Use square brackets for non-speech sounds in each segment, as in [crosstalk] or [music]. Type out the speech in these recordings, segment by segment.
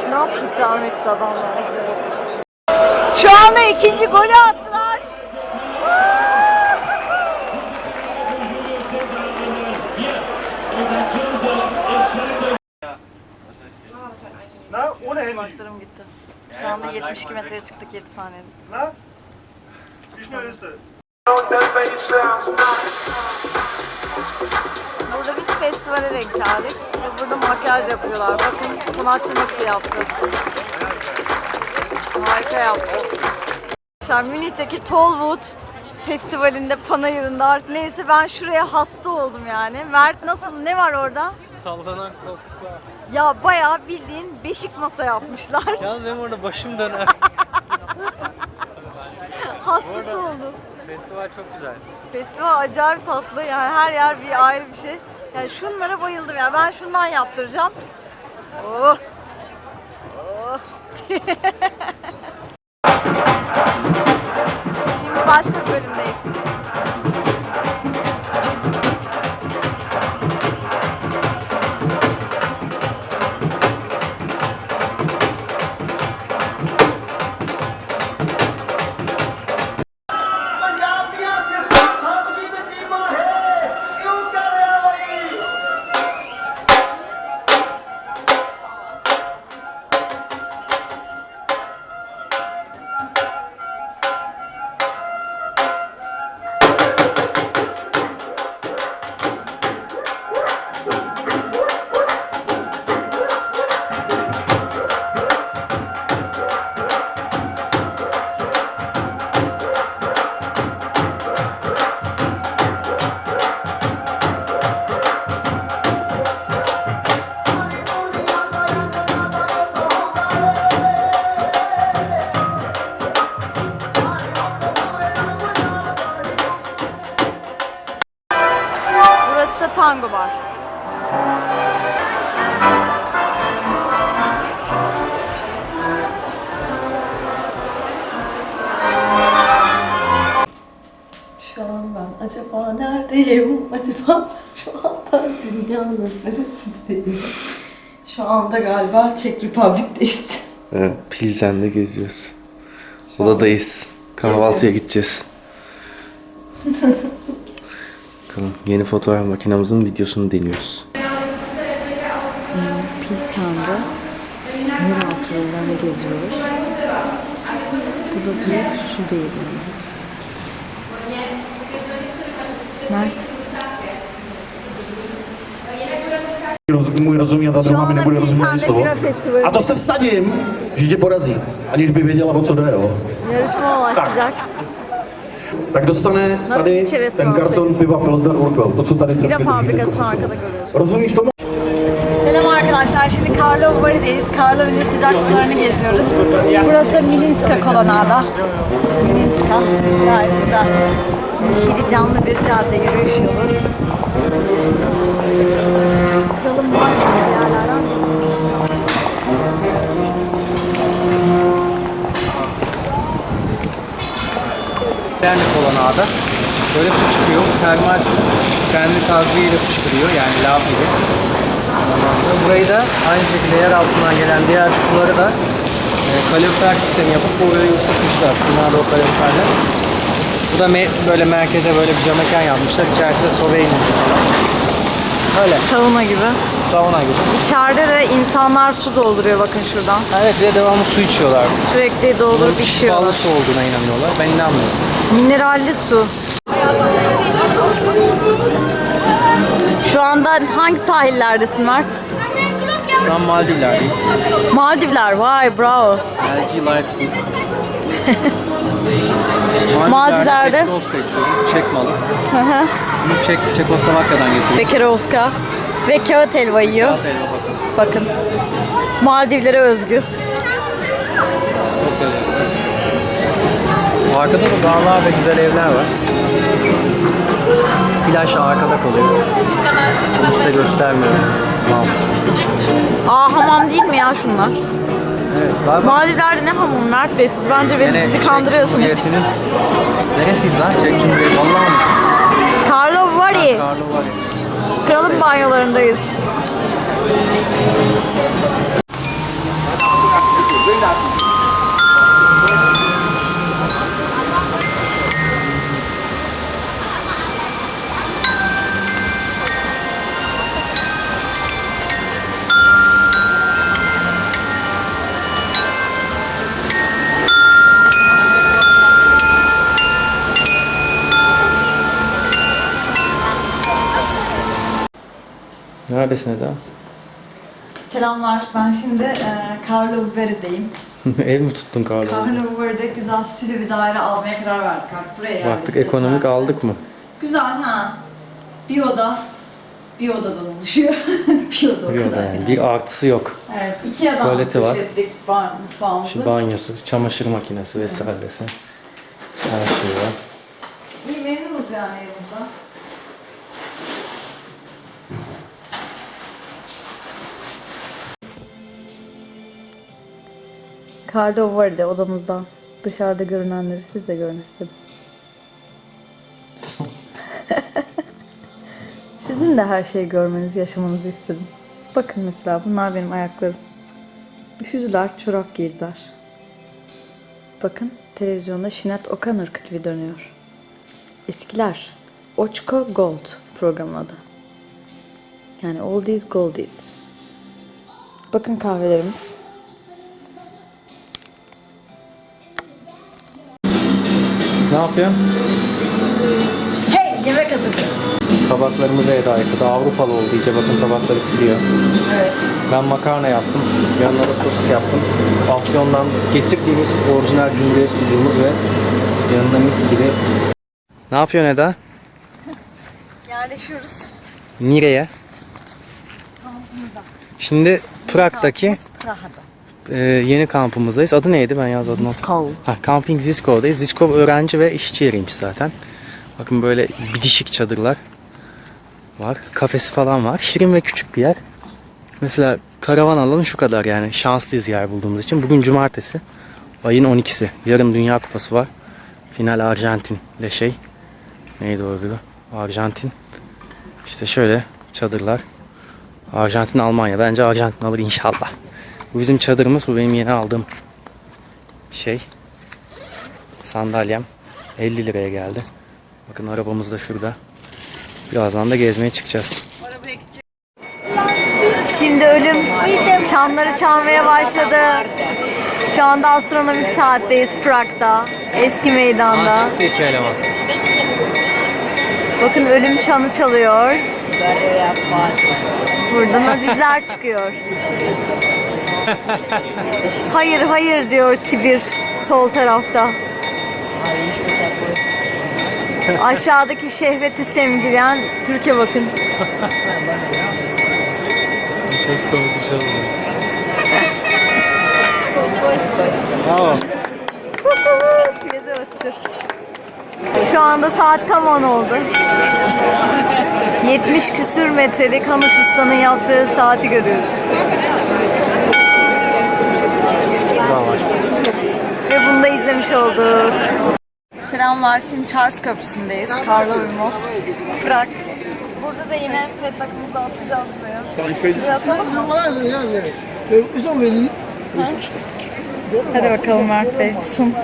Şınav ikram etti adamlar. Şu anda ikinci golü attılar. Na, ohne Handy. Kulaklarım gitti. Şu anda 72 metreye çıktık 7 saniyede. İst das? Burada bir festivale denk geldik. Ve burada makyaj yapıyorlar. Bakın sanatçı nasıl yaptı. Harika yaptı. Arkadaşlar Münih'teki Tollwood Festivali'nde panayırında artık neyse ben şuraya hasta oldum yani. Mert nasıl ne var orada? Sallanan koltuklar. Ya bayağı bildiğin beşik masa yapmışlar. Yalnız benim orada başım döner. [laughs] Hastası oldum. Festival çok güzel. Festival acayip tatlı yani her yer bir ayrı bir şey. Yani şunlara bayıldım ya ben şundan yaptıracağım. Oh. Oh. [laughs] Şimdi başka bölümdeyiz. Acaba neredeyim? Acaba şu anda dünyanın neresindeyim? Şu anda galiba Çek Republik'teyiz. Evet, Pilsen'de geziyoruz. Odadayız. Kahvaltıya gideceğiz. [laughs] Bakalım yeni fotoğraf makinemizin videosunu deniyoruz. Pilsen'de yeraltı yollarını geziyoruz. Bu da bir su değirmeni. Roz- můj rozumí a ta druhá mi nebude rozumět ani slovo. A to se vsadím, že tě porazí, aniž by věděla, o co jde, jo. Başlayacak. Tak dostane Na tady ten karton piva Pilsner Urquell, to, co tady görüyoruz. Rozumíš tomu? Arkadaşlar. Şimdi Karlov Bari'deyiz. Karlov'un sıcak sularını geziyoruz. Burası Milinska kolonada. Milinska. Gayet güzel. Yeşili canlı bir cadde yürüyüş yolu. Kralın var yerlerden Dernek olan ağda böyle su çıkıyor. Termal su kendi gazıyla fışkırıyor yani lav gibi. Burayı da aynı şekilde yer altından gelen diğer suları da e, kalorifer sistemi yapıp burayı ısıtmışlar. Bunlar da o kaloriferler. Bu da me- böyle merkeze böyle bir cam mekan yapmışlar. İçerisinde sobe inmiş falan. Öyle. Sauna gibi. Sauna gibi. İçeride de insanlar su dolduruyor bakın şuradan. Evet ve devamlı su içiyorlar. Sürekli doldurup Bunun içiyorlar. şifalı su olduğuna inanıyorlar. Ben inanmıyorum. Mineralli su. Şu anda hangi sahillerdesin Mert? Şu an Maldivler'deyim. Maldivler. Vay bravo. LG Light. [laughs] Maldivler'de. Petrovska içiyorum. Çek malı. Bunu Çek, Çekoslovakya'dan getirdim. Bekerovska. Ve kağıt helva yiyor. Kağıt elma bakın. Bakın. Maldivlere özgü. Çok. Bu arkada da dağlar ve güzel evler var. Plaj arkada kalıyor. Bunu size göstermiyorum. Aa hamam değil mi ya şunlar? Evet. Galiba ne hamam Mert Bey? Siz bence beni, Gene bizi Çek kandırıyorsunuz. Cumhuriyeti'nin... Neresiydi lan? Çek Cumhuriyeti. Vallahi mı? Karlovy Vary. Karlı var ya. Kralın banyolarındayız. Neredesin Eda? Selamlar. Ben şimdi e, Carlo Veri'deyim. [laughs] Ev mi tuttun Karlı? Carlo Veri'de güzel stüdyo bir daire almaya karar verdik artık. Buraya Baktık ekonomik herhalde. aldık mı? Güzel ha. Bir oda. Bir odadan oluşuyor. [laughs] bir oda o Bir oda kadar. yani. Bir artısı yok. Evet. iki adam Tuvaleti var. ettik mutfağımızı. Şu banyosu, çamaşır makinesi vesairesi. Her şey var. Cardo vardı odamızdan. Dışarıda görünenleri siz de görün istedim. [laughs] Sizin de her şeyi görmenizi, yaşamanızı istedim. Bakın mesela bunlar benim ayaklarım. Üşüdüler, çorap giydiler. Bakın televizyonda Sinead O'Connor klibi dönüyor. Eskiler. Oçko Gold programın adı. Yani oldies goldies. Bakın kahvelerimiz. Ne yapıyorsun? Hey! Yemek hazırlıyoruz. Tabaklarımızı Eda yıkadı. Avrupalı oldu iyice bakın tabakları siliyor. Evet. Ben makarna yaptım. Yanına da sosis yaptım. Afyon'dan getirdiğimiz orijinal cumhuriyet sucuğumuz ve yanına mis gibi. Ne yapıyorsun Eda? [laughs] Yerleşiyoruz. Nereye? Şimdi Prag'daki Praha'da. E, yeni kampımızdayız. Adı neydi? Ben yaz adını hatırlamıyorum. Ha, Camping Zisko'dayız. Zisko öğrenci ve işçi yeriymiş zaten. Bakın böyle bitişik çadırlar var. Kafesi falan var. Şirin ve küçük bir yer. Mesela karavan alanı şu kadar yani. Şanslıyız yer bulduğumuz için. Bugün cumartesi. Ayın 12'si. Yarın Dünya Kupası var. Final Arjantin ile şey. Neydi o öbürü? Arjantin. İşte şöyle çadırlar. Arjantin Almanya. Bence Arjantin alır inşallah. Bu bizim çadırımız. Bu benim yeni aldığım şey. Sandalyem. 50 liraya geldi. Bakın arabamız da şurada. Birazdan da gezmeye çıkacağız. Şimdi ölüm çanları çalmaya başladı. Şu anda astronomik saatteyiz Prag'da. Eski meydanda. Bakın ölüm çanı çalıyor. Burada nazizler çıkıyor. Hayır hayır diyor kibir sol tarafta. Aşağıdaki şehveti semgileyen Türkiye bakın. Çok komik bir şey oldu. Bravo. Şu anda saat tam 10 oldu. 70 küsür metrelik Hanuş Usta'nın yaptığı saati görüyoruz. Ve bunu da izlemiş olduk. Selamlar. Şimdi Charles Köprüsü'ndeyiz. Karlovy Most. Prag. Burada da yine pet takımızı atacağız buraya. Hadi bakalım Mert Bey. Tutun.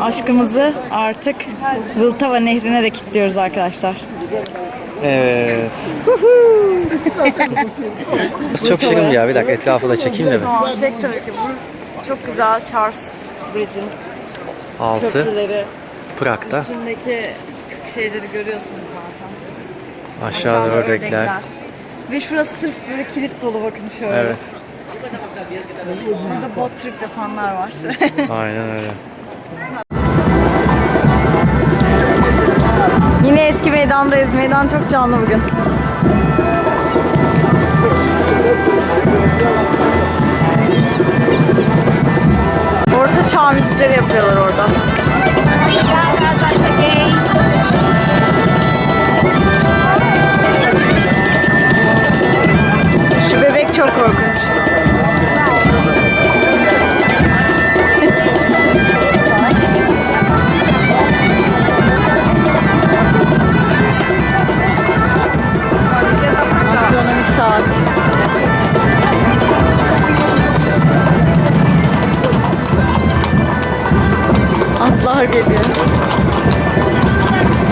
Aşkımızı artık Vltava Nehri'ne de kilitliyoruz arkadaşlar. Evet. [laughs] Çok şirin ya. Bir dakika etrafı da çekeyim de. Tamam, çek tabii ki. Bu çok güzel Charles Bridge'in Altı. köprüleri. Prag'da. Üstündeki şeyleri görüyorsunuz zaten. Aşağıda ördekler. Ve şurası sırf böyle kilit dolu bakın şöyle. Evet. Burada bot trip yapanlar var. Aynen öyle. [laughs] Yine eski meydandayız. Meydan çok canlı bugün. Orta çağ müzikleri yapıyorlar orada. Şu bebek çok korkunç.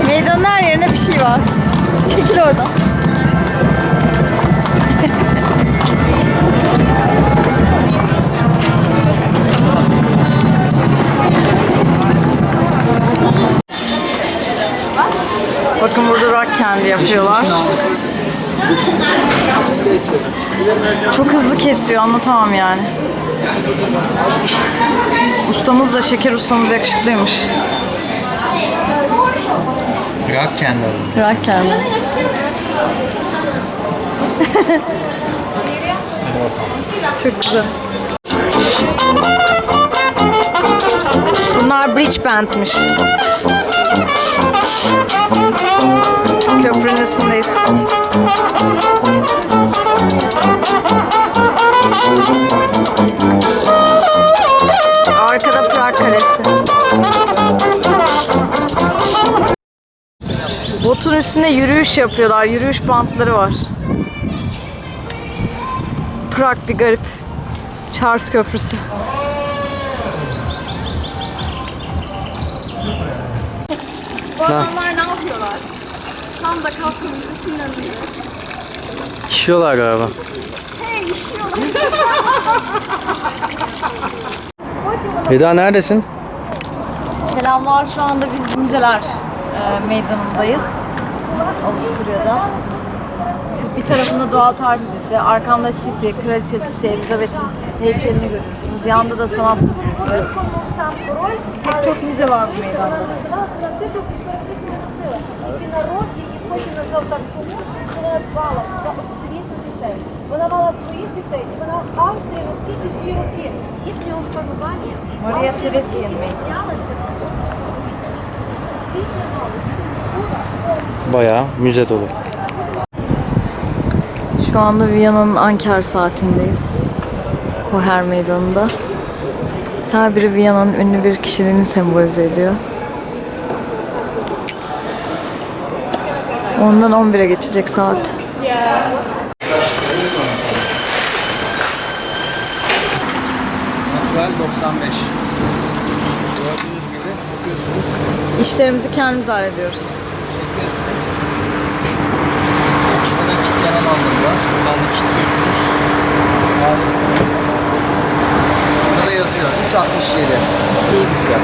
Meydanın her yerinde bir şey var. Çekil oradan. Bakın burada rock candy yapıyorlar. Çok hızlı kesiyor anlatamam yani. Ustamız da şeker ustamız yakışıklıymış. Rock alalım. Rock candy. Çok güzel. Bunlar bridge bandmış. Köprünün üstündeyiz. Botun üstünde yürüyüş yapıyorlar. Yürüyüş bantları var. Prag bir garip. Charles Köprüsü. Bu adamlar ne yapıyorlar? Tam da sinirlenıyor. İşiyorlar galiba. Hey işiyorlar. Eda neredesin? Selamlar. Şu anda biz müzeler e, meydanındayız. Avusturya'da. Bir tarafında doğal tarih müzesi, arkamda Sisi, Kraliçe Sisi, Elizabeth'in heykelini görüyorsunuz. Yanında da sanat müzesi. Pek çok müze var bu meydanda. Вона мала своїх дітей, і вона Австрія наскільки ці роки їхнього панування Maria Theresien mi? знялася Bayağı müze dolu. Şu anda Viyana'nın Anker saatindeyiz. Hoher Meydanı'nda. Her biri Viyana'nın ünlü bir kişiliğini sembolize ediyor. Ondan 11'e geçecek saat. Natural 95. Gördüğünüz gibi bakıyorsunuz. İşlerimizi kendimiz hallediyoruz. Burada kitleme bandı var. Bandı kilitliyorsunuz. Burada da yazıyor. 3.67. İyi bir fiyat.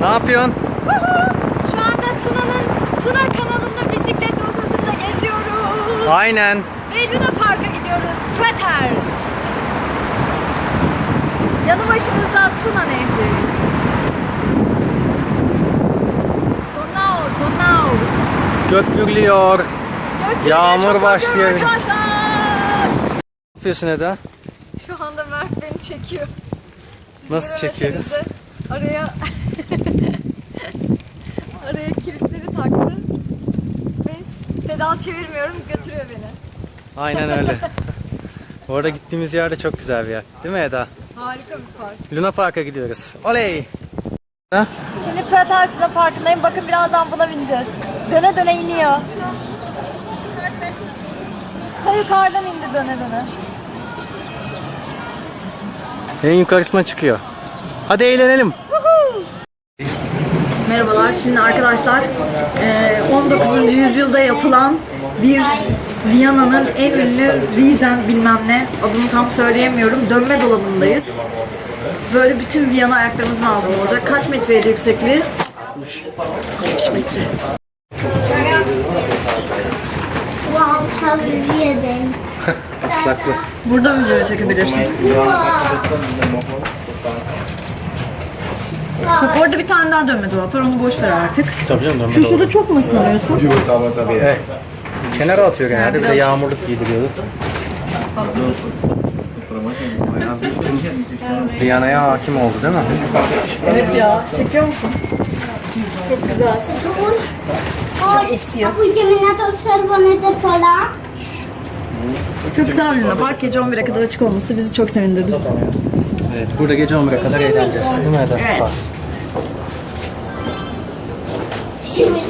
Ne yapıyorsun? Şu anda Tuna'nın Tuna kanalında bisiklet rotasında geziyoruz. Aynen. Ve Luna Park'a gidiyoruz. Peters. Yanı başımızda Tuna Nehri. Donau, Donau. Köpürlüyor. Gökyüzüne Yağmur çok başlıyor. Arkadaşlar. Ne yapıyorsun Eda? Şu anda Mert beni çekiyor. Nasıl çekiyoruz? Araya [laughs] araya kilitleri taktı. Ve pedal çevirmiyorum götürüyor beni. Aynen öyle. [laughs] Bu arada gittiğimiz yer de çok güzel bir yer. Değil mi Eda? Harika bir park. Luna Park'a gidiyoruz. Oley! Ha? Şimdi Prater Luna Parkı'ndayım. Bakın birazdan buna bineceğiz. Döne döne iniyor. Ta yukarıdan indi döne döne. En yukarısına çıkıyor. Hadi eğlenelim. Merhabalar. Şimdi arkadaşlar eee, 19. yüzyılda yapılan bir Viyana'nın en ünlü Riesen bilmem ne adını tam söyleyemiyorum. Dönme dolabındayız. Böyle bütün Viyana ayaklarımızın altında olacak. Kaç metreydi yüksekliği? 70 metre. Islaklı. Burada video çekebilirsin. Bak orada bir tane daha dönme dolap var. Onu boş ver artık. Tabii canım dönme Şu suda çok mu ısınıyorsun? Evet. Kenara atıyor genelde. Bir de yağmurluk giydiriyordu. Viyana'ya hakim oldu değil mi? Evet ya. Çekiyor musun? Çok güzelsin. Esiyor. Te pola. Çok güzel bir Luna Park. Gece 11'e kadar açık olması bizi çok sevindirdi. Evet. Burada gece 11'e kadar eğleneceğiz. Değil mi Eda? Evet. Siły.